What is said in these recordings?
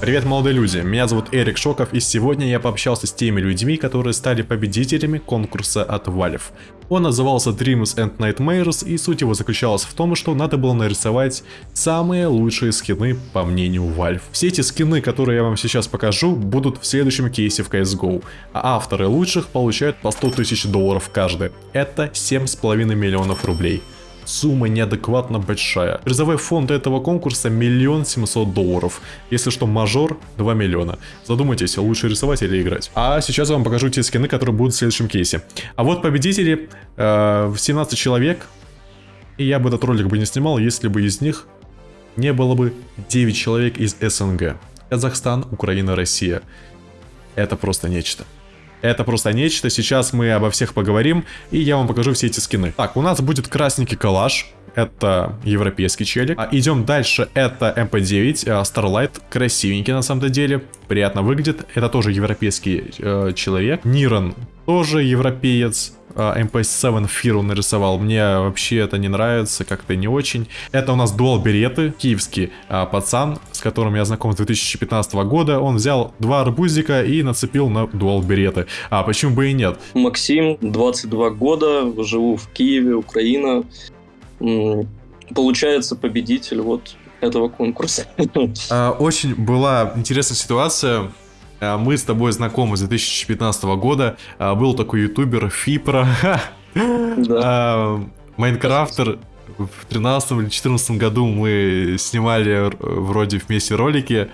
Привет, молодые люди, меня зовут Эрик Шоков, и сегодня я пообщался с теми людьми, которые стали победителями конкурса от Valve. Он назывался Dreams and Nightmares, и суть его заключалась в том, что надо было нарисовать самые лучшие скины, по мнению Valve. Все эти скины, которые я вам сейчас покажу, будут в следующем кейсе в CSGO, а авторы лучших получают по 100 тысяч долларов каждый. Это 7,5 миллионов рублей сумма неадекватно большая. Призовой фонд этого конкурса миллион семьсот долларов. Если что, мажор 2 миллиона. Задумайтесь, лучше рисовать или играть. А сейчас я вам покажу те скины, которые будут в следующем кейсе. А вот победители, э, 17 человек. И я бы этот ролик бы не снимал, если бы из них не было бы 9 человек из СНГ. Казахстан, Украина, Россия. Это просто нечто. Это просто нечто, сейчас мы обо всех поговорим, и я вам покажу все эти скины. Так, у нас будет красненький калаш, это европейский челик. А идем дальше, это MP9, э, Starlight, красивенький на самом деле, приятно выглядит. Это тоже европейский э, человек. Нирон тоже европеец. MP7 а, Фиру нарисовал. Мне вообще это не нравится, как-то не очень. Это у нас дуал береты, киевский а, пацан, с которым я знаком с 2015 года. Он взял два арбузика и нацепил на дуал береты. А почему бы и нет? Максим, 22 года, живу в Киеве, Украина. Получается победитель вот этого конкурса. А, очень была интересная ситуация. А, мы с тобой знакомы с 2015 года. А, был такой ютубер Фипра. Майнкрафтер. В 13 или 14 году мы снимали вроде вместе ролики.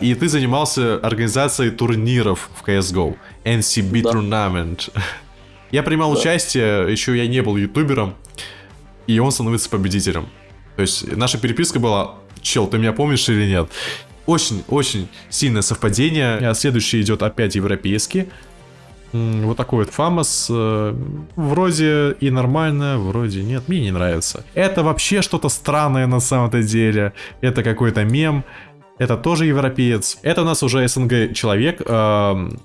И ты занимался организацией турниров в CSGO. NCB да. Tournament. Я принимал да. участие, еще я не был ютубером. И он становится победителем. То есть наша переписка была, чел, ты меня помнишь или нет? Очень-очень сильное совпадение. А следующий идет опять европейский. Вот такой вот фамос. Э, вроде и нормально, вроде нет. Мне не нравится. Это вообще что-то странное на самом-то деле. Это какой-то мем. Это тоже европеец. Это у нас уже СНГ человек. Он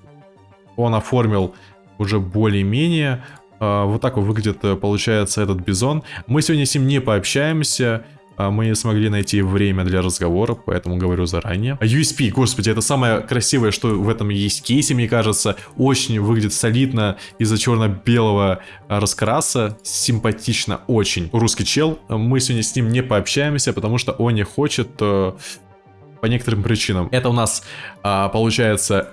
оформил уже более-менее. Э, вот так вот выглядит, э, получается, этот бизон. Мы сегодня с ним не пообщаемся. А мы не смогли найти время для разговора, поэтому говорю заранее. USP, господи, это самое красивое, что в этом есть кейсе, мне кажется. Очень выглядит солидно из-за черно-белого раскраса. Симпатично очень. Русский чел. Мы сегодня с ним не пообщаемся, потому что он не хочет э, по некоторым причинам. Это у нас, а, получается,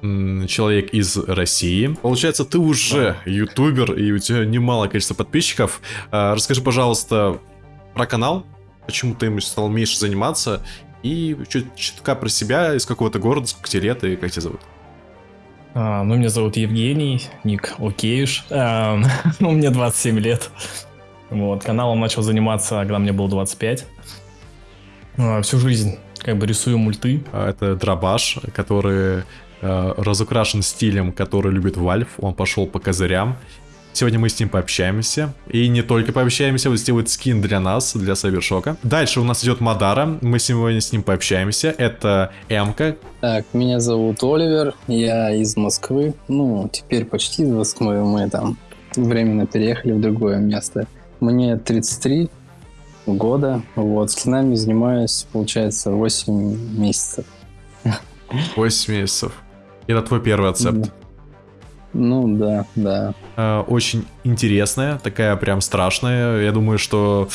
человек из России. Получается, ты уже ютубер, и у тебя немало количество подписчиков. А, расскажи, пожалуйста, про канал, почему ты им стал меньше заниматься, и чуть чутка про себя, из какого-то города, сколько тебе лет и как тебя зовут? А, ну, меня зовут Евгений, ник Океюш, а, ну, мне 27 лет. Вот, каналом начал заниматься, когда мне было 25. А, всю жизнь как бы рисую мульты. А, это дробаш, который разукрашен стилем, который любит Вальф. Он пошел по козырям Сегодня мы с ним пообщаемся. И не только пообщаемся, вот сделает скин для нас, для Сайбершока. Дальше у нас идет Мадара. Мы сегодня с ним пообщаемся. Это Эмка. Так, меня зовут Оливер. Я из Москвы. Ну, теперь почти из Москвы. Мы там временно переехали в другое место. Мне 33 года. Вот, скинами занимаюсь, получается, 8 месяцев. 8 месяцев. Это твой первый ацепт? Ну да, да. Э, очень интересная, такая прям страшная. Я думаю, что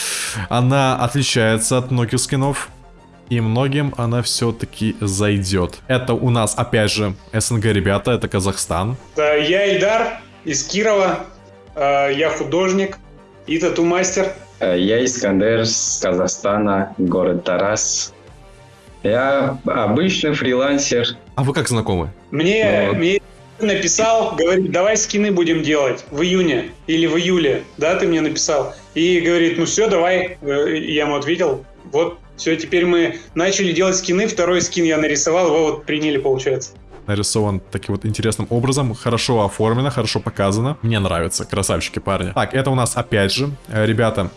она отличается от многих скинов. И многим она все-таки зайдет. Это у нас, опять же, СНГ ребята, это Казахстан. Да, я Ильдар из Кирова. Э, я художник и тату-мастер. Э, я Искандер из Казахстана, город Тарас. Я обычный фрилансер. А вы как знакомы? Мне, вот. мне написал, говорит, давай скины будем делать в июне или в июле, да, ты мне написал. И говорит, ну все, давай. Э, я ему ответил, вот, все, теперь мы начали делать скины, второй скин я нарисовал, его вот приняли, получается. Нарисован таким вот интересным образом, хорошо оформлено, хорошо показано. Мне нравится, красавчики парни. Так, это у нас опять же, э, ребята,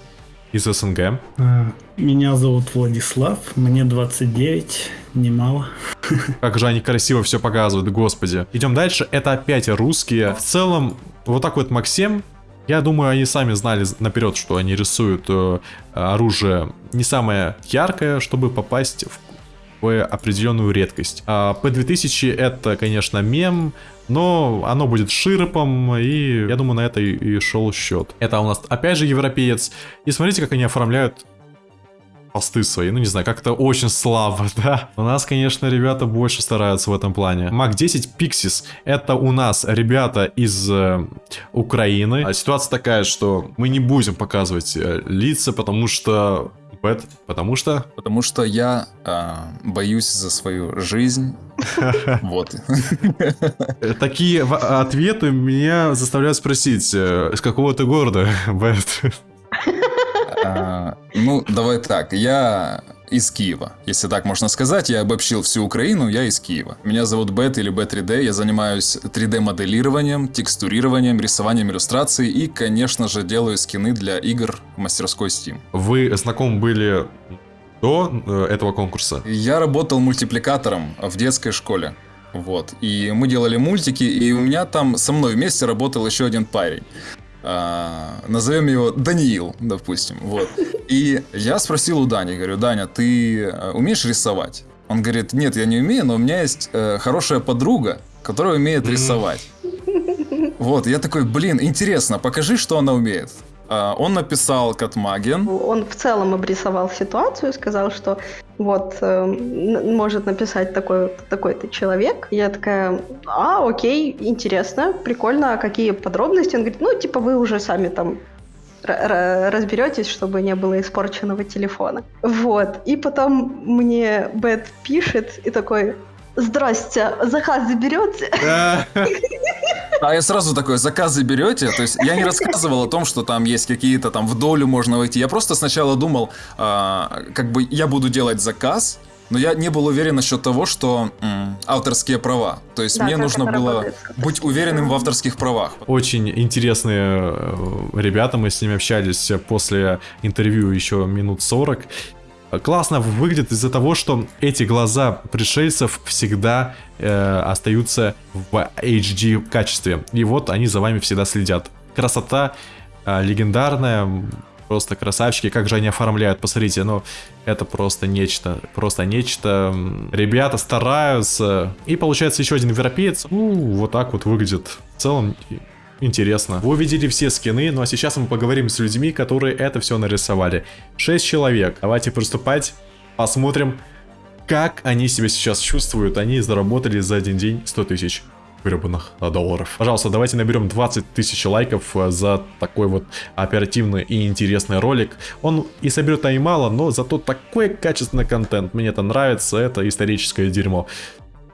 из СНГ. А, меня зовут Владислав, мне 29, немало. Как же они красиво все показывают, господи. Идем дальше, это опять русские. В целом, вот так вот Максим, я думаю, они сами знали наперед, что они рисуют э, оружие не самое яркое, чтобы попасть в такую определенную редкость. А P2000 это, конечно, мем, но оно будет ширпом, и я думаю, на это и, и шел счет. Это у нас опять же европеец. И смотрите, как они оформляют посты свои, ну не знаю, как-то очень слабо, да. У нас, конечно, ребята больше стараются в этом плане. Mac 10 Pixis, это у нас ребята из э, Украины. А ситуация такая, что мы не будем показывать э, лица, потому что... Потому что... Потому что я э, боюсь за свою жизнь. Вот. Такие ответы меня заставляют спросить, э, с какого ты города, Бэт? А, ну, давай так, я из Киева. Если так можно сказать, я обобщил всю Украину, я из Киева. Меня зовут Бет или B3D, я занимаюсь 3D-моделированием, текстурированием, рисованием иллюстраций и, конечно же, делаю скины для игр в мастерской Steam. Вы знакомы были до э, этого конкурса? Я работал мультипликатором в детской школе. Вот. И мы делали мультики, и у меня там со мной вместе работал еще один парень а, назовем его Даниил, допустим, вот. И я спросил у Дани, говорю, Даня, ты э, умеешь рисовать? Он говорит, нет, я не умею, но у меня есть э, хорошая подруга, которая умеет рисовать. Вот, я такой, блин, интересно, покажи, что она умеет. А, он написал Катмаген. Он в целом обрисовал ситуацию, сказал, что вот э, может написать такой такой-то человек. Я такая, а, окей, интересно, прикольно, а какие подробности? Он говорит, ну, типа вы уже сами там разберетесь, чтобы не было испорченного телефона. Вот. И потом мне Бет пишет и такой, здрасте, заказ заберете? А я сразу такой, заказы берете? То есть я не рассказывал о том, что там есть какие-то там в долю можно войти. Я просто сначала думал, а, как бы я буду делать заказ, но я не был уверен насчет того, что м, авторские права. То есть да, мне нужно было быть уверенным в авторских правах. Очень интересные э, ребята, мы с ними общались после интервью еще минут 40 классно выглядит из-за того, что эти глаза пришельцев всегда э, остаются в HD качестве. И вот они за вами всегда следят. Красота э, легендарная, просто красавчики, как же они оформляют, посмотрите, ну, это просто нечто, просто нечто. Ребята стараются, и получается еще один европеец, ну, вот так вот выглядит. В целом, Интересно. Вы увидели все скины, ну а сейчас мы поговорим с людьми, которые это все нарисовали. 6 человек. Давайте приступать. Посмотрим, как они себя сейчас чувствуют. Они заработали за один день 100 тысяч гребаных долларов. Пожалуйста, давайте наберем 20 тысяч лайков э, за такой вот оперативный и интересный ролик. Он и соберет и мало, но зато такой качественный контент. Мне это нравится, это историческое дерьмо.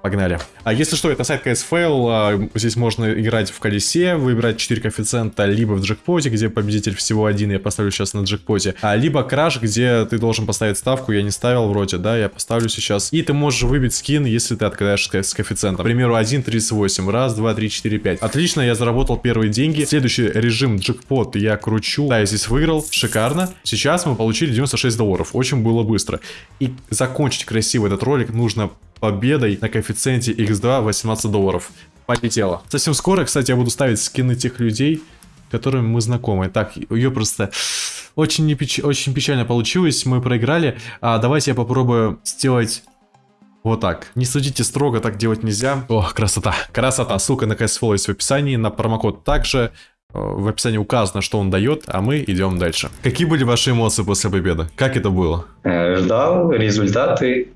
Погнали. А если что, это сайт CSFL, а, здесь можно играть в колесе, выбирать 4 коэффициента, либо в джекпоте, где победитель всего один, я поставлю сейчас на джекпоте, а, либо краш, где ты должен поставить ставку, я не ставил вроде, да, я поставлю сейчас. И ты можешь выбить скин, если ты откадаешь с коэффициентом. К примеру, 1.38, раз, два, три, четыре, пять. Отлично, я заработал первые деньги. Следующий режим джекпот я кручу, да, я здесь выиграл, шикарно. Сейчас мы получили 96 долларов, очень было быстро. И закончить красиво этот ролик нужно победой на коэффициенте x2 18 долларов. Полетело. Совсем скоро, кстати, я буду ставить скины тех людей, которыми мы знакомы. Так, ее просто очень, не очень печально получилось, мы проиграли. А давайте я попробую сделать вот так. Не судите строго, так делать нельзя. О, красота. Красота. Ссылка на CSFL есть в описании, на промокод также. Э, в описании указано, что он дает, а мы идем дальше. Какие были ваши эмоции после победы? Как это было? Э, ждал результаты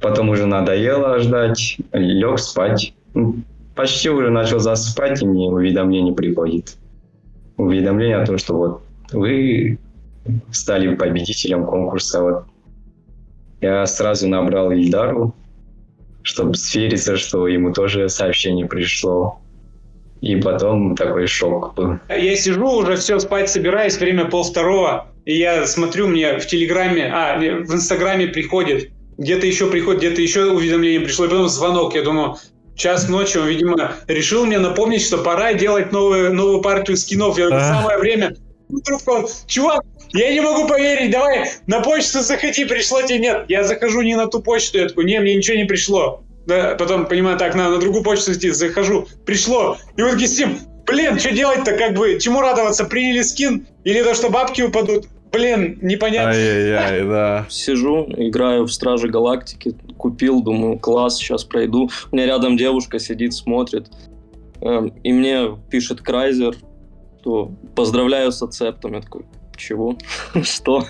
Потом уже надоело ждать, лег спать. Почти уже начал засыпать, и мне уведомление приходит. Уведомление о том, что вот вы стали победителем конкурса. Вот. Я сразу набрал Ильдару, чтобы свериться, что ему тоже сообщение пришло. И потом такой шок был. Я сижу, уже все, спать собираюсь, время пол второго, и я смотрю, мне в Телеграме, а, в Инстаграме приходит где-то еще приходит, где-то еще уведомление пришло, и потом звонок. Я думаю, час ночи, он, видимо, решил мне напомнить, что пора делать новую, новую партию скинов. Я говорю, самое время. Трубку, чувак, я не могу поверить, давай на почту заходи, пришло тебе нет. Я захожу не на ту почту, я такой, не, мне ничего не пришло. Да, потом, понимаю, так, на, на другую почту идти, захожу, пришло. И вот такие блин, что делать-то, как бы, чему радоваться, приняли скин или то, что бабки упадут? Блин, непонятно. Ай-яй-яй, да. Сижу, играю в Стражи Галактики, купил, думаю, класс, сейчас пройду. У меня рядом девушка сидит, смотрит. Эм, И мне пишет Крайзер, что поздравляю с ацептом. Я такой, чего? Что?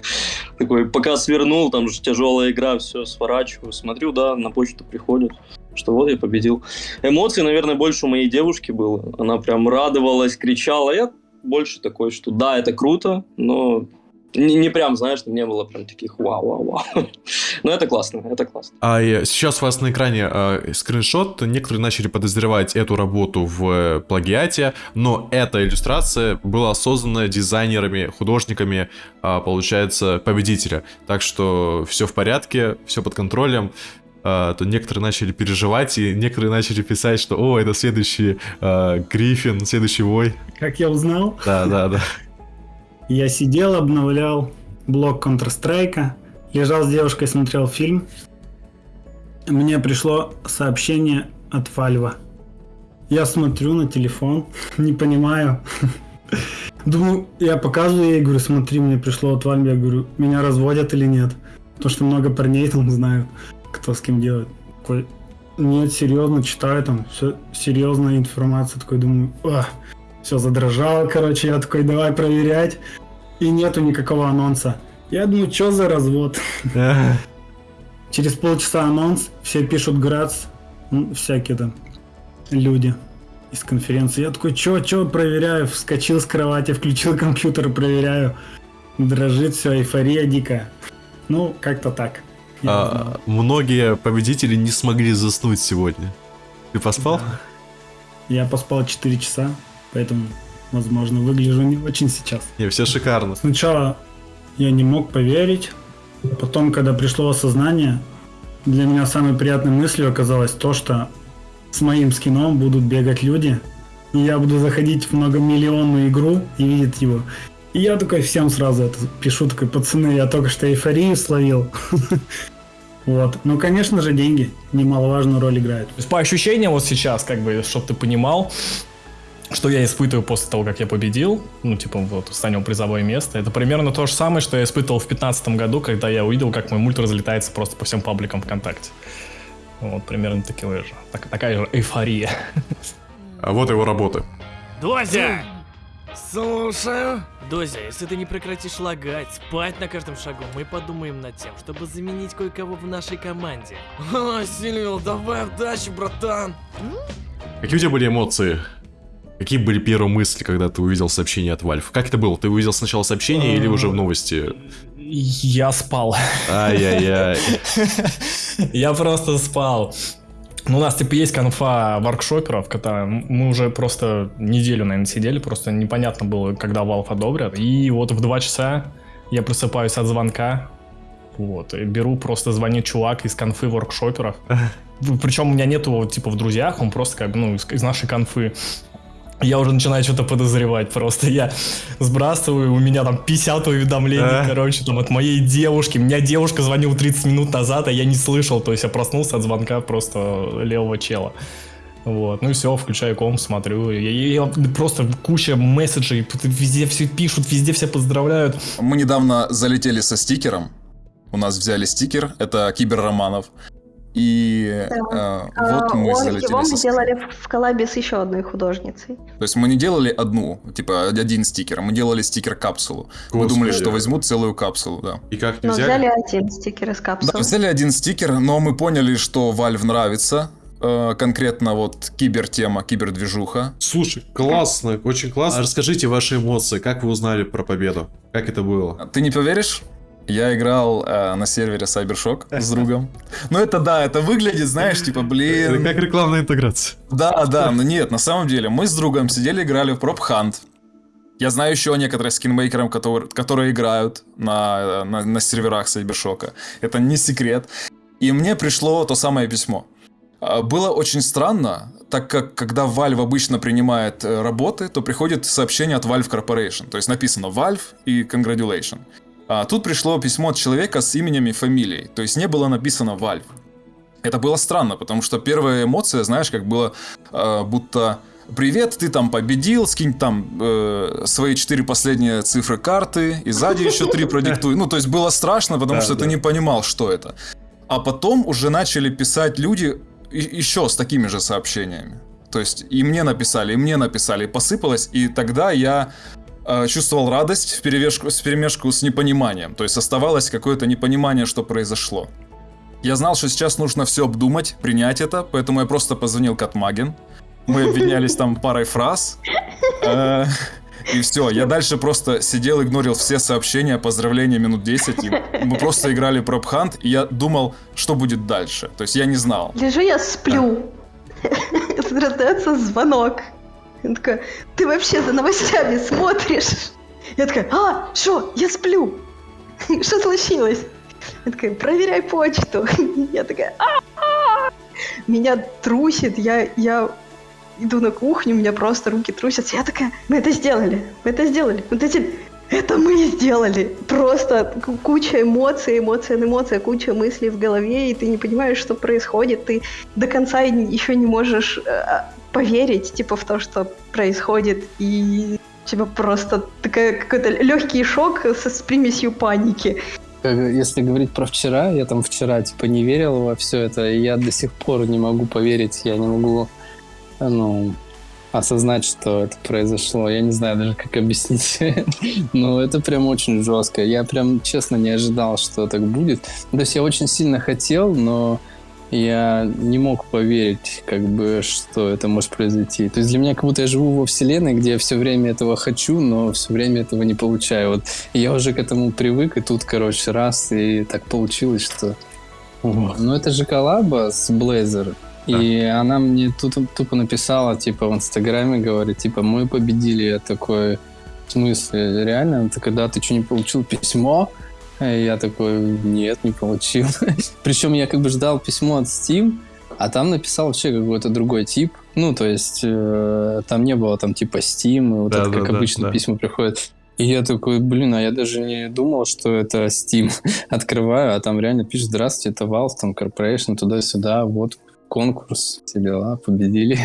Такой, пока свернул, там же тяжелая игра, все, сворачиваю. Смотрю, да, на почту приходит, что вот я победил. Эмоций, наверное, больше у моей девушки было. Она прям радовалась, кричала. Я больше такой, что да, это круто, но не, не прям, знаешь, не было прям таких вау-вау-вау. Но это классно, это классно. А э, сейчас у вас на экране э, скриншот. Некоторые начали подозревать эту работу в э, плагиате, но эта иллюстрация была создана дизайнерами, художниками, а, получается, победителя. Так что все в порядке, все под контролем. А, то некоторые начали переживать, и некоторые начали писать, что «О, это следующий э, Гриффин, следующий Вой». Как я узнал, Да, да, да. Я сидел, обновлял блок Counter-Strike, лежал с девушкой, смотрел фильм. Мне пришло сообщение от Вальва. Я смотрю на телефон, не понимаю. Думаю, я показываю ей, говорю, смотри, мне пришло от Вальва, я говорю, меня разводят или нет? Потому что много парней там знают, кто с кем делает. Нет, серьезно, читаю там, все серьезная информация, такой думаю, все задрожало, короче, я такой, давай проверять. И нету никакого анонса. Я думаю, что за развод? Через полчаса анонс, все пишут Грац, всякие там люди из конференции. Я такой, чё, чё, проверяю, вскочил с кровати, включил компьютер, проверяю. Дрожит все, эйфория дикая. Ну, как-то так. А, многие победители не смогли заснуть сегодня. Ты поспал? Да. Я поспал 4 часа, поэтому, возможно, выгляжу не очень сейчас. Не, все шикарно. Сначала я не мог поверить, потом, когда пришло осознание, для меня самой приятной мыслью оказалось то, что с моим скином будут бегать люди, и я буду заходить в многомиллионную игру и видеть его. И я такой всем сразу это пишу, такой, пацаны, я только что эйфорию словил. Вот. Ну, конечно же, деньги немаловажную роль играют. То есть по ощущениям вот сейчас, как бы, чтобы ты понимал, что я испытываю после того, как я победил, ну, типа, вот, занял призовое место, это примерно то же самое, что я испытывал в 2015 году, когда я увидел, как мой мульт разлетается просто по всем пабликам ВКонтакте. Вот, примерно такая же, так- такая же эйфория. А вот его работы. Дозя! Слушаю. Дозя, если ты не прекратишь лагать, спать на каждом шагу, мы подумаем над тем, чтобы заменить кое-кого в нашей команде. О, Сильвил, давай удачи, братан. Какие у тебя были эмоции? Какие были первые мысли, когда ты увидел сообщение от Valve? Как это было? Ты увидел сначала сообщение или уже в новости? Я спал. Ай-яй-яй. Я просто спал. Ну, у нас, типа, есть конфа воркшоперов, когда мы уже просто неделю, наверное, сидели, просто непонятно было, когда Valve одобрят. И вот в 2 часа я просыпаюсь от звонка, вот, и беру, просто звонит чувак из конфы воркшоперов. Причем у меня нету, типа, в друзьях, он просто, как бы, ну, из, из нашей конфы. Я уже начинаю что-то подозревать просто. Я сбрасываю, у меня там 50 уведомлений, А. короче, там от моей девушки. Меня девушка звонила 30 минут назад, а я не слышал. То есть я проснулся от звонка просто левого чела. Вот, ну и все, включаю комп, смотрю. Я, я- я просто куча месседжей, везде все пишут, везде все поздравляют. Мы недавно залетели со стикером. У нас взяли стикер, это Кибер Романов. И э, вот А, мы он- залетели его мы делали в- коллабе с еще одной художницей. То есть мы не делали одну, типа один стикер, мы делали стикер-капсулу. Мы думали, что возьмут целую капсулу, да. И как не Но взяли? взяли один стикер из Да, капсулы. взяли один стикер, но мы поняли, что Valve нравится. э, конкретно вот кибертема, кибердвижуха. Слушай, классно, очень классно. Расскажите ваши эмоции, как вы узнали про победу? Как это было? Ты не поверишь? Я играл э, на сервере Cybershock с другом. Ну это да, это выглядит, знаешь, типа, Это блин. как рекламная интеграция. Да, да, но нет, на самом деле, мы с другом сидели, играли в Prop Hunt. Я знаю еще некоторых скинмейкеров, которые, которые играют на, на, на серверах Сайбершока. Это не секрет. И мне пришло то самое письмо. А, Было очень странно, так как когда Valve обычно принимает э, работы, то приходит сообщение от Valve Corporation. То есть написано Valve и Congratulation. А тут пришло письмо от человека с именем и фамилией. То есть не было написано Valve. Это было странно, потому что первая эмоция, знаешь, как было, э, будто привет, ты там победил, скинь там э, свои четыре последние цифры карты, и сзади еще три продиктуй. Ну, то есть было страшно, потому Да, что да. ты не понимал, что это. А потом уже начали писать люди еще с такими же сообщениями. То есть и мне написали, и мне написали, и посыпалось, и тогда я чувствовал радость в перемешку, с перемешку с непониманием. То есть оставалось какое-то непонимание, что произошло. Я знал, что сейчас нужно все обдумать, принять это, поэтому я просто позвонил Катмаген. Мы обменялись там парой фраз. Э, И все, я дальше просто сидел, игнорил все сообщения, поздравления минут 10. и мы просто играли пробхант, и я думал, что будет дальше. То есть я не знал. Лежу я сплю. Раздается звонок. Я такая, ты вообще за новостями смотришь? Я такая, а, что, я сплю. Что случилось? Я такая, проверяй почту. Я такая, «А-а-а!» Меня трусит, я, я иду на кухню, у меня просто руки трусятся. Я такая, мы это сделали, мы это сделали. Вот эти, это мы сделали. Просто куча эмоций, эмоция на эмоция, куча мыслей в голове, и ты не понимаешь, что происходит. Ты до конца еще не можешь э, поверить, типа, в то, что происходит. И тебя просто такая какой-то легкий шок со, с примесью паники. Как- Если говорить про вчера, я там вчера типа не верил во все это, и я до сих пор не могу поверить, я не могу, ну, осознать, что это произошло. Я не знаю даже, как объяснить. Но это прям очень жестко. Я прям честно не ожидал, что так будет. То есть я очень сильно хотел, но я не мог поверить, как бы, что это может произойти. То есть для меня как будто я живу во вселенной, где я все время этого хочу, но все время этого не получаю. Вот и я уже к этому привык, и тут, короче, раз, и так получилось, что... Ну, это же коллаба с Blazor. И она мне тут тупо написала, типа, в Инстаграме, говорит, типа, мы победили. Я такой, в смысле, реально? Она такая, да, ты что, не получил письмо? Я такой, нет, не получил. Причем я как бы ждал письмо от Steam, а там написал вообще какой-то другой тип. Ну, то есть э, там не было там типа Steam, и вот Да, это да, как да, обычно да. письма приходят. И я такой, блин, а я даже не думал, что это Steam. Открываю, а там реально пишет, здравствуйте, это Valve, там Corporation, туда-сюда, вот конкурс, все дела, победили.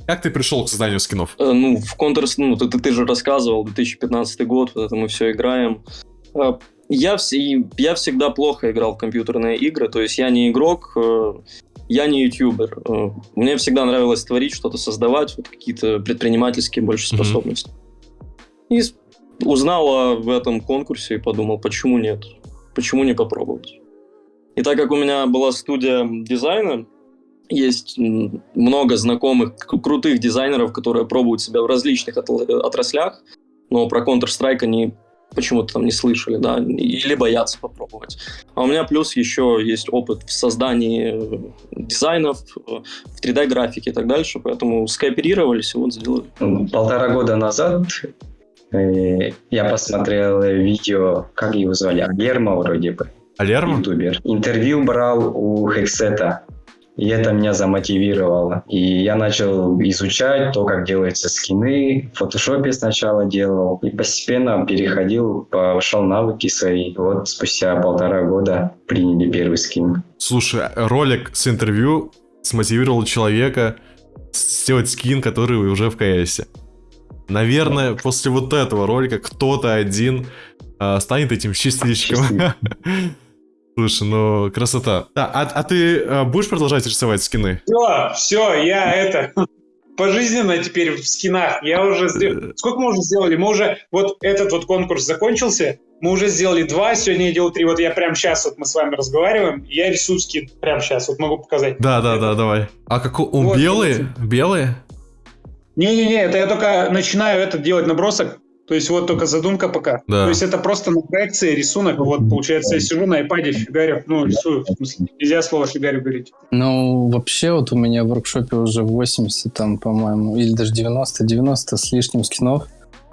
Как ты пришел к созданию скинов? Э, Ну, в Counter, ну, ты, ты- ты же рассказывал, 2015 год, вот это мы все играем. Я, все, я всегда плохо играл в компьютерные игры, то есть я не игрок, э, я не ютубер. Э, Мне всегда нравилось творить, что-то создавать, вот какие-то предпринимательские больше способности. И с- узнал о- в этом конкурсе и подумал, почему нет? Почему не попробовать? И так как у меня была студия дизайна, есть много знакомых крутых дизайнеров, которые пробуют себя в различных отраслях, но про Counter-Strike они почему-то там не слышали, да, или боятся попробовать. А у меня плюс еще есть опыт в создании э, дизайнов, э, в 3D-графике и так дальше, поэтому скооперировались и вот сделали. Полтора года назад э, я посмотрел видео, как его звали, Герма вроде бы, Алерма? ютубер. Интервью брал у Хексета. И это меня замотивировало. И я начал изучать то, как делаются скины. В фотошопе сначала делал. И постепенно переходил, повышал навыки свои. Вот спустя полтора года приняли первый скин. Слушай, ролик с интервью смотивировал человека сделать скин, который уже в КСе. Наверное, после вот этого ролика кто-то один а, станет этим счастливчиком. Слушай, ну красота. Да, а, а ты а, будешь продолжать рисовать скины? Все, все, я это пожизненно теперь в скинах. Я уже сделал. Сколько мы уже сделали? Мы уже вот этот вот конкурс закончился. Мы уже сделали два, сегодня я делал три. Вот я прямо сейчас вот мы с вами разговариваем. Я рисую скин прямо сейчас. Вот могу показать. Да, да, да, давай. А как он Вот, белые? Белые? Не-не-не, это я только начинаю это делать набросок. То есть вот только задумка пока. Да. То есть это просто на проекции рисунок. Вот получается, я сижу на iPad фигарю, ну рисую. В смысле, нельзя слово фигарю говорить. Ну, вообще, вот у меня в воркшопе уже 80, там, по-моему, или даже 90, 90 с лишним скинов.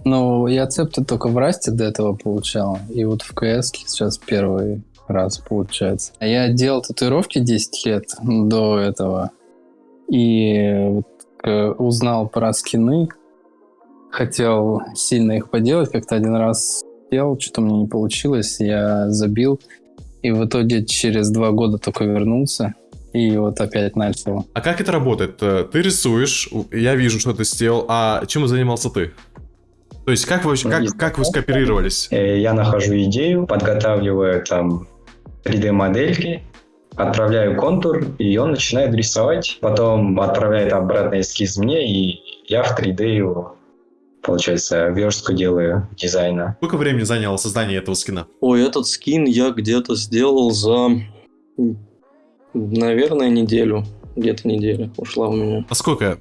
Но я цепты только в Расте до этого получал. И вот в КС сейчас первый раз получается. А Я делал татуировки 10 лет до этого. И вот, э, узнал про скины. Хотел сильно их поделать. Как-то один раз делал, что-то мне не получилось. Я забил. И в итоге через два года только вернулся. И вот опять начал. А как это работает? Э, Ты рисуешь, я вижу, что ты сделал, а чем занимался ты? То есть как вы, как, как вы скооперировались? Э, Я нахожу идею, подготавливаю там 3D-модельки, отправляю контур, и он начинает рисовать. Потом отправляет обратно эскиз мне, и я в 3D его, получается, верстку делаю дизайна. Сколько времени заняло создание этого скина? Ой, этот скин я где-то сделал за, наверное, неделю. Где-то неделя ушла у меня. Насколько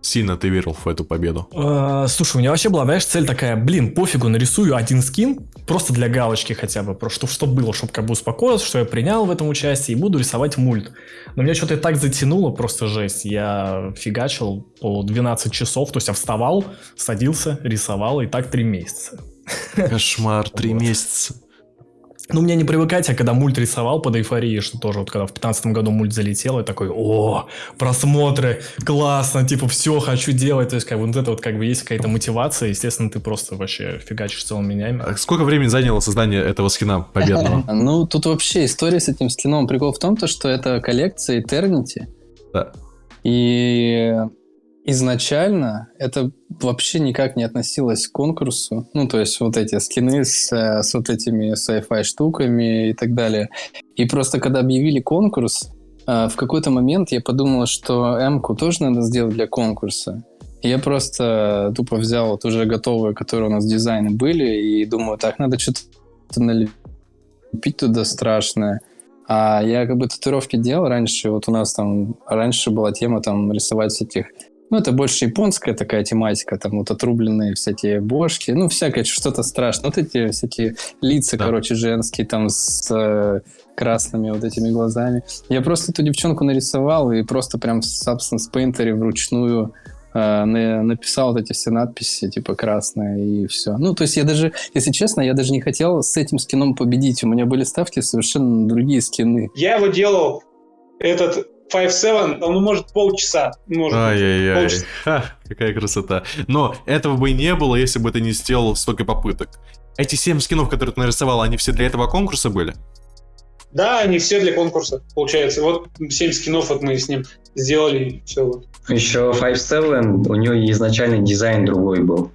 сильно ты верил в эту победу? Э, Слушай, у меня вообще была, знаешь, цель такая, блин, пофигу, нарисую один скин, просто для галочки хотя бы, просто чтобы, чтобы было, чтобы как бы успокоился, что я принял в этом участие и буду рисовать мульт. Но меня что-то и так затянуло, просто жесть. Я фигачил по 12 часов, то есть я вставал, садился, рисовал, и так 3 месяца. Кошмар, три месяца. Ну, мне не привыкать, а когда мульт рисовал под эйфорией, что тоже вот когда в 15 году мульт залетел, я такой, о, просмотры, классно, типа, все хочу делать. То есть, как бы вот это вот как бы есть какая-то мотивация, естественно, ты просто вообще фигачишь целыми менями. А Сколько времени заняло создание этого скина победного? Ну, тут вообще история с этим скином. Прикол в том, то, что это коллекция Eternity. Да. И изначально это вообще никак не относилось к конкурсу. Ну, то есть вот эти скины с, э, с вот этими sci-fi штуками и так далее. И просто когда объявили конкурс, э, в какой-то момент я подумал, что М-ку тоже надо сделать для конкурса. Я просто тупо взял вот уже готовые, которые у нас дизайны были, и думаю, так, надо что-то налепить туда страшное. А я как бы татуировки делал раньше, вот у нас там раньше была тема там рисовать всяких ну, это больше японская такая тематика, там вот отрубленные всякие бошки, ну, всякое что-то страшное. Вот эти всякие лица, Да. короче, женские, там с э, красными вот этими глазами. Я просто эту девчонку нарисовал и просто прям в Substance Painter вручную э, на- написал вот эти все надписи, типа красные и все. Ну, то есть я даже, если честно, я даже не хотел с этим скином победить. У меня были ставки совершенно другие скины. Я его делал, этот 5-7, ну, может, полчаса. Может, Ай-яй-яй. полчаса. Ха, какая красота. Но этого бы и не было, если бы ты не сделал столько попыток. Эти семь скинов, которые ты нарисовал, они все для этого конкурса были? Да, они все для конкурса, получается. Вот 7 скинов вот мы с ним сделали, и все вот. Еще 5-7, у него изначально дизайн другой был.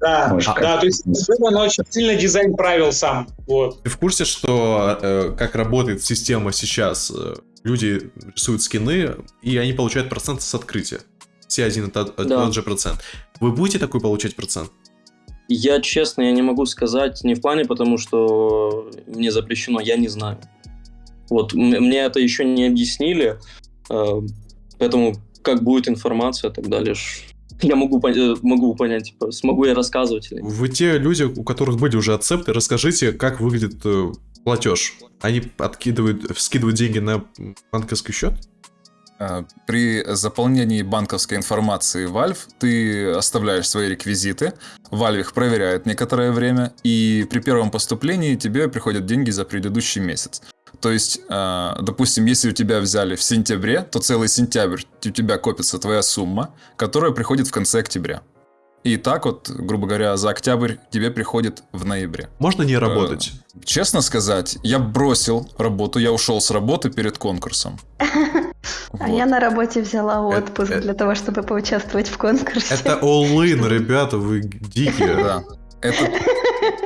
Да, Может, да, то есть он очень сильно дизайн правил сам. Вот. Ты в курсе, что э, как работает система сейчас? Э, Люди рисуют скины, и они получают процент с открытия. Все один и тот, Да. тот же процент. Вы будете такой получать процент? Я, честно, я не могу сказать, не в плане, потому что мне запрещено, я не знаю. Вот, мне это еще не объяснили, э, поэтому как будет информация далее, ж- я могу, э, могу понять, типа, смогу я рассказывать или нет. Вы те люди, у которых были уже ацепты, расскажите, как выглядит э, платеж. Они откидывают, скидывают деньги на банковский счет? А, При заполнении банковской информации Valve ты оставляешь свои реквизиты, Valve их проверяет некоторое время, и при первом поступлении тебе приходят деньги за предыдущий месяц. То есть, а, допустим, если у тебя взяли в сентябре, то целый сентябрь у тебя копится твоя сумма, которая приходит в конце октября. И так вот, грубо говоря, за октябрь тебе приходит в ноябре. Можно не работать? Честно сказать, я бросил работу, я ушел с работы перед конкурсом. А я на работе взяла Это- отпуск это- для того, чтобы поучаствовать в конкурсе. Это all-in, ребята, вы дикие. Да. Это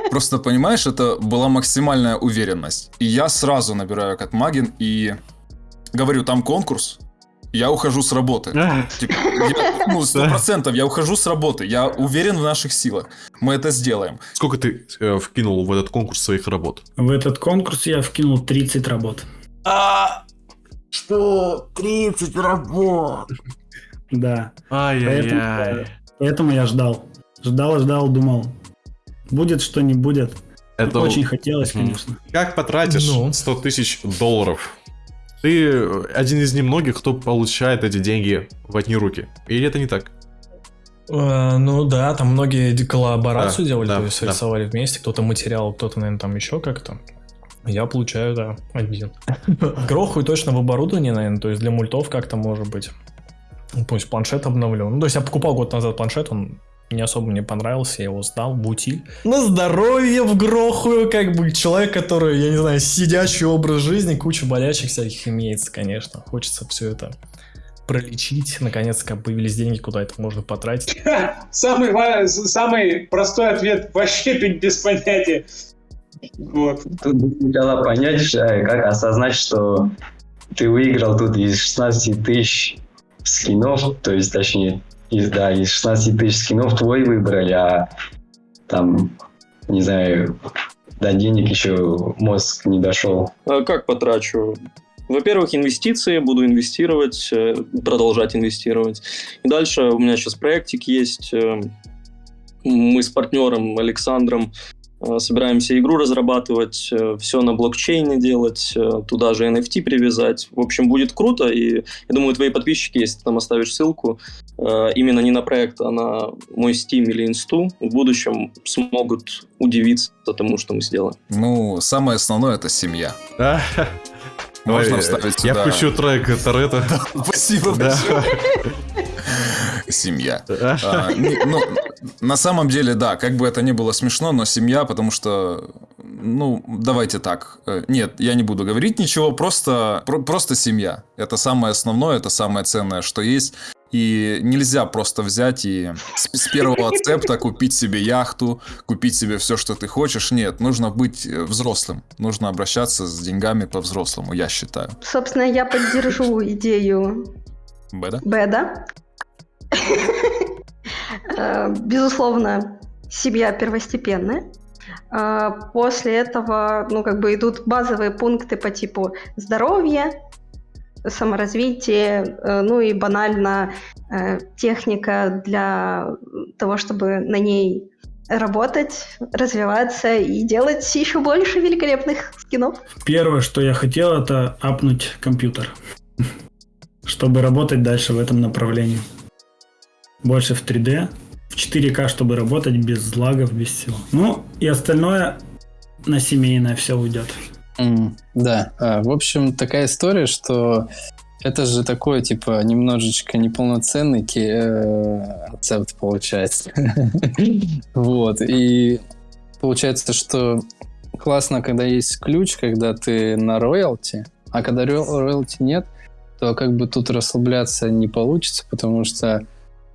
просто, понимаешь, это была максимальная уверенность. И я сразу набираю Катмагин и говорю, там конкурс, я ухожу с работы. Типа, я- ну, сто процентов я ухожу с работы. Я уверен в наших силах. Мы это сделаем. Сколько ты э, вкинул в этот конкурс своих работ? В этот конкурс я вкинул 30 работ. Что? 30 работ. Да. Ай-яй-яй. Поэтому я ждал. Ждал, ждал, думал. Будет что не будет. Это Очень хотелось, конечно. Как потратишь Ну. 100 тысяч долларов? Ты э, один из немногих, кто получает эти деньги в одни руки. Или это не так? Э, Ну да, там многие коллаборацию Да, делали, да, то есть да. рисовали вместе, кто-то материал, кто-то, наверное, там еще как-то. Я получаю, да, один. Грохаю точно в оборудование, наверное, то есть для мультов как-то может быть. Ну, Пусть планшет обновлю. Ну, то есть я покупал год назад планшет, он не особо мне понравился, я его сдал в утиль. На здоровье в грохую, как бы человек, который, я не знаю, сидячий образ жизни, куча болячек всяких имеется, конечно. Хочется все это пролечить. Наконец-то появились деньги, куда это можно потратить. Самый, самый простой ответ вообще без понятия. Вот. Тут сначала понять, э, как осознать, что ты выиграл тут из 16 тысяч скинов, то есть, точнее, из, да, из 16 тысяч скинов твой выбрали, а там, не знаю, до денег еще мозг не дошел. А Как потрачу? Во-первых, инвестиции, буду инвестировать, э, продолжать инвестировать. И дальше у меня сейчас проектик есть. э, Мы с партнером Александром собираемся игру разрабатывать, все на блокчейне делать, э, туда же NFT привязать. В общем, будет круто, и я думаю, твои подписчики, если ты там оставишь ссылку, э, именно не на проект, а на мой Steam или Инсту, в будущем смогут удивиться тому, что мы сделаем. Ну, самое основное это семья. Можно вставить Я сюда. включу трек Торетто. Спасибо Да. Семья. А, не- ну, на самом деле, да, как бы это ни было смешно, но семья, потому что, ну, давайте так. Э, Нет, я не буду говорить ничего, просто, про- просто семья. Это самое основное, это самое ценное, что есть. И нельзя просто взять и с, с первого ацепта купить себе яхту, купить себе все, что ты хочешь. Нет, нужно быть э, взрослым. Нужно обращаться с деньгами по-взрослому, я считаю. Собственно, я поддержу идею Беда? Беда. Э, Безусловно, семья первостепенная. Э, После этого, ну, как бы идут базовые пункты по типу здоровье, саморазвитие, э, ну и банально техника для того, чтобы на ней работать, развиваться и делать еще больше великолепных скинов. Первое, что я хотел, это апнуть компьютер, чтобы работать дальше в этом направлении. Больше в 3D, в 4К, чтобы работать без лагов, без всего. Ну, и остальное на семейное все уйдет. М, Да, а, в общем, такая история, что это же такой, типа, немножечко неполноценный э, рецепт получается. Вот, и получается, что классно, когда есть ключ, когда ты на роялти, а когда ро- роялти нет, то как бы тут расслабляться не получится, потому что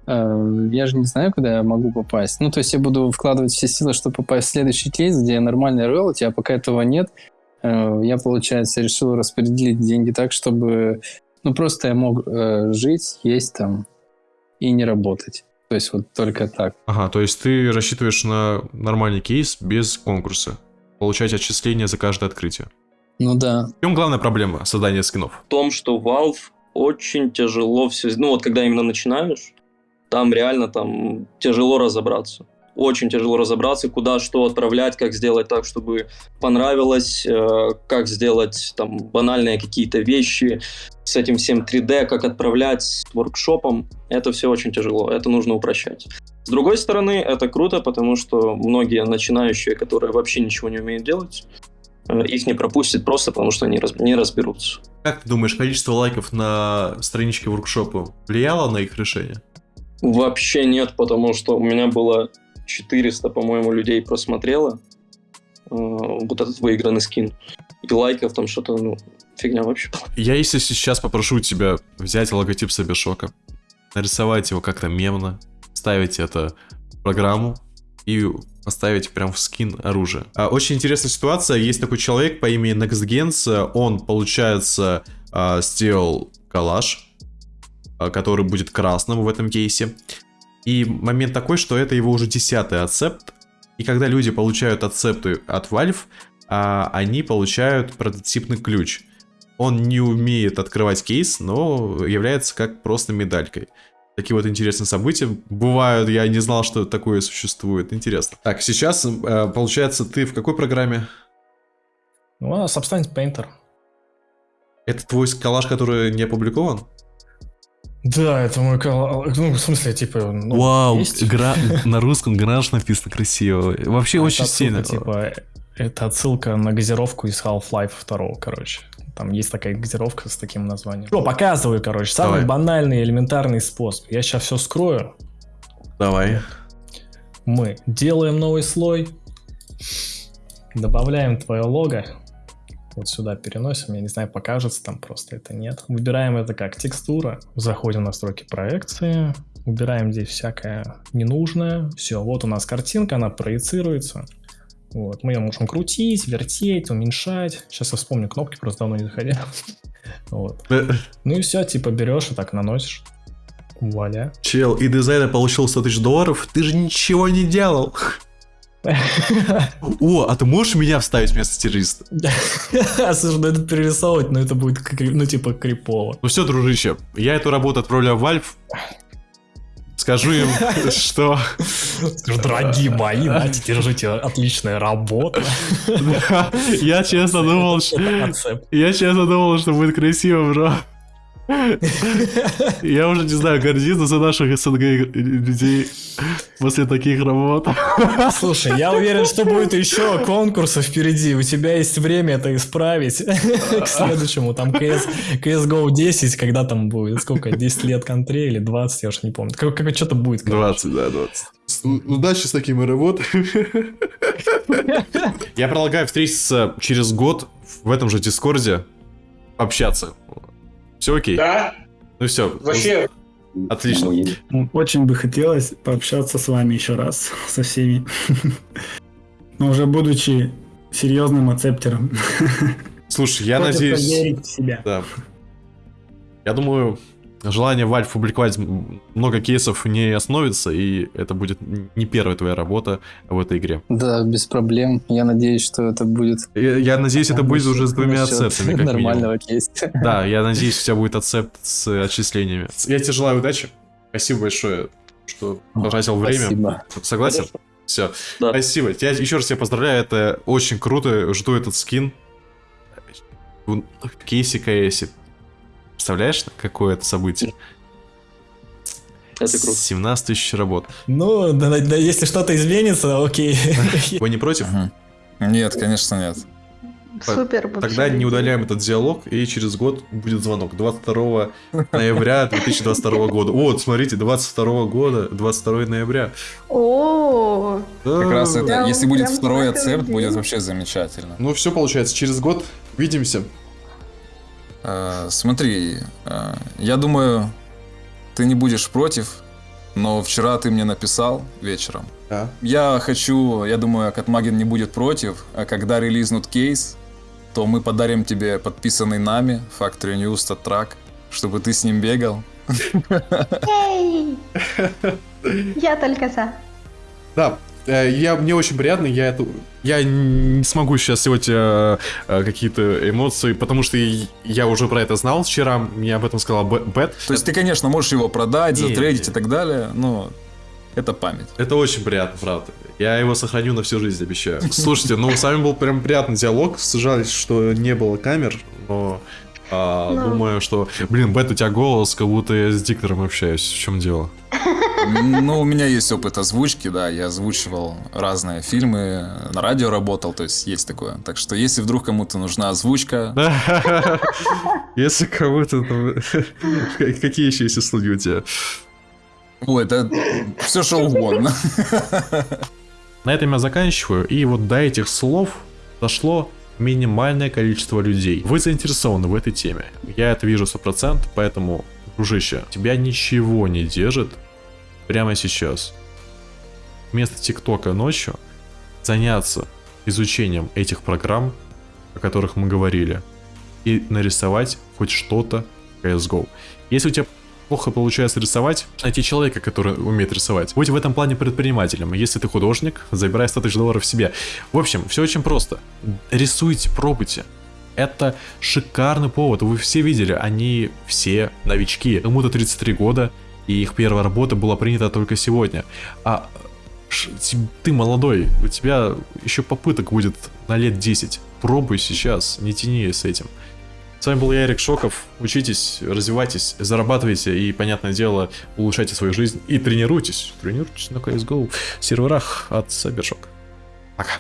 я же не знаю, куда я могу попасть. Ну, то есть я буду вкладывать все силы, чтобы попасть в следующий кейс, где нормальный роялти, а пока этого нет, Э, я, получается, решил распределить деньги так, чтобы, ну, просто я мог э, жить, есть там и не работать. То есть вот только так. Ага, то есть ты рассчитываешь на нормальный кейс без конкурса. Получать отчисления за каждое открытие. Ну да. В чем главная проблема создания скинов? в том, что Valve очень тяжело все... Ну вот когда именно начинаешь, там реально там тяжело разобраться. Очень тяжело разобраться, куда что отправлять, как сделать так, чтобы понравилось, э, как сделать там банальные какие-то вещи с этим всем 3D, как отправлять с воркшопом. Это все очень тяжело, это нужно упрощать. С другой стороны, это круто, потому что многие начинающие, которые вообще ничего не умеют делать, э, их не пропустят просто потому, что они не разберутся. Как ты думаешь, количество лайков на страничке воркшопа влияло на их решение? Вообще нет, потому что у меня было 400, по-моему, людей просмотрело э, вот этот выигранный скин. И лайков там что-то, ну, фигня вообще была. Я, если сейчас попрошу тебя взять логотип Сабершока, нарисовать его как-то мемно, вставить это в программу и поставить прям в скин оружия. А, Очень интересная ситуация. Есть такой человек по имени NextGens. Он, получается, а, сделал коллаж, который будет красным в этом кейсе. И момент такой, что это его уже десятый ацепт. И когда люди получают ацепты от Valve, а, они получают прототипный ключ. Он не умеет открывать кейс, но является как просто медалькой. Такие вот интересные события бывают. Я не знал, что такое существует. Интересно. Так, сейчас, э, получается, ты в какой программе? Ну, Substance Painter. Это твой коллаж, который не опубликован? Да, это мой кол- Ну, в смысле, типа... ну, Вау, есть. гра- на русском гараж написано красиво. Вообще А, очень это отсылка, сильно. Типа, это отсылка на газировку из Half-Life 2, короче. Там есть такая газировка с таким названием. Что, показываю, короче. Самый Давай. банальный, элементарный способ. Я сейчас все скрою. Давай. мы делаем новый слой, добавляем твое лого, вот сюда переносим, я не знаю, покажется там просто это нет. Выбираем это как текстура, заходим в настройки проекции, убираем здесь всякое ненужное. Все, вот у нас картинка, она проецируется. Вот, мы ее можем крутить, вертеть, уменьшать. Сейчас я вспомню кнопки, просто давно не заходил. Вот. Ну и все, типа берешь и так наносишь. Вуаля. Чел, и дизайнер получил 100 тысяч долларов, ты же ничего не делал. О, а ты можешь меня вставить вместо террориста? Слушай, ну это перерисовывать, но это будет, ну типа, крипово. Ну все, дружище, я эту работу отправляю в Valve. Скажу им, что... Дорогие мои, знаете, держите, отличная работа. Я честно думал, что... Я честно думал, что будет красиво, бро. Я уже не знаю, гордиться за наших СНГ людей после таких работ. Слушай, я уверен, что будет еще конкурсов впереди. У тебя есть время это исправить к следующему. Там CS, CSGO 10, когда там будет, сколько, 10 лет контре или 20, я уж не помню. Как, как что-то будет. Короче. 20, да, 20. Удачи с такими работами. Я предлагаю встретиться через год в этом же Дискорде, общаться. Все окей? Да. Ну все. Вообще. Отлично. Очень бы хотелось пообщаться с вами еще раз, со всеми. Но уже будучи серьезным ацептером. Слушай, я надеюсь... верить в себя. Да. Я думаю, желание Valve публиковать много кейсов не остановится, и это будет не первая твоя работа в этой игре. Да, без проблем. Я надеюсь, что это будет... Я, я надеюсь, это будет уже с двумя ацептами, как Нормального кейса. Да, я надеюсь, у тебя будет ацепт с отчислениями. Я тебе желаю удачи. Спасибо большое, что потратил время. Спасибо. Согласен? Все. Да. Спасибо. Я еще раз тебя поздравляю, это очень круто. Жду этот скин. В кейсе КСе Представляешь, какое это событие? Это круто. 17 тысяч работ. Ну, да, да, если что-то изменится, окей. Вы не против? Нет, конечно нет. Супер. Тогда не удаляем этот диалог, и через год будет звонок. 22 ноября 2022 года. Вот, смотрите, 22 года, 22 ноября. О, Как раз это, если будет второй надеюсь. будет вообще замечательно. Ну, все получается, через год увидимся. Э, Смотри, э, я думаю, ты не будешь против, но вчера ты мне написал вечером. Да. Я хочу, я думаю, Катмаген не будет против, а когда релизнут кейс, то мы подарим тебе подписанный нами Factory News тот трак, чтобы ты с ним бегал. Я только за. Да, я, мне очень приятно, я эту... Я не смогу сейчас сделать э, э, какие-то эмоции, потому что я уже про это знал вчера, мне об этом сказал Б- Бет. То есть ты, конечно, можешь его продать, Не, затрейдить не. и так далее, но это память. Это очень приятно, правда. Я его сохраню на всю жизнь, обещаю. Слушайте, ну, с вами был прям приятный диалог. Жаль, что не было камер, но а, Ну. думаю, что... Блин, Бет, у тебя голос, как будто я с диктором общаюсь. В чем дело? Ну, у меня есть опыт озвучки, да, я озвучивал разные фильмы, на радио работал, то есть есть такое. Так что, если вдруг кому-то нужна озвучка, Если кого-то там... Какие еще есть услуги у тебя? ой, это все что угодно. На этом я заканчиваю. И вот до этих слов дошло минимальное количество людей. Вы заинтересованы в этой теме. Я это вижу 100%, поэтому, дружище, тебя ничего не держит прямо сейчас. Вместо ТикТока ночью заняться изучением этих программ, о которых мы говорили, и нарисовать хоть что-то CSGO. Если у тебя плохо получается рисовать, найти человека, который умеет рисовать. Будь в этом плане предпринимателем. Если ты художник, забирай 100 тысяч долларов себе. В общем, все очень просто. Рисуйте, пробуйте. Это шикарный повод. Вы все видели, они все новички. Кому-то 33 года, и их первая работа была принята только сегодня. А ты молодой, у тебя еще попыток будет на лет 10. Пробуй сейчас, не тяни с этим. С вами был я, Эрик Шоков. Учитесь, развивайтесь, зарабатывайте и, понятное дело, улучшайте свою жизнь и тренируйтесь. Тренируйтесь на CSGO серверах от Cybershock. Пока.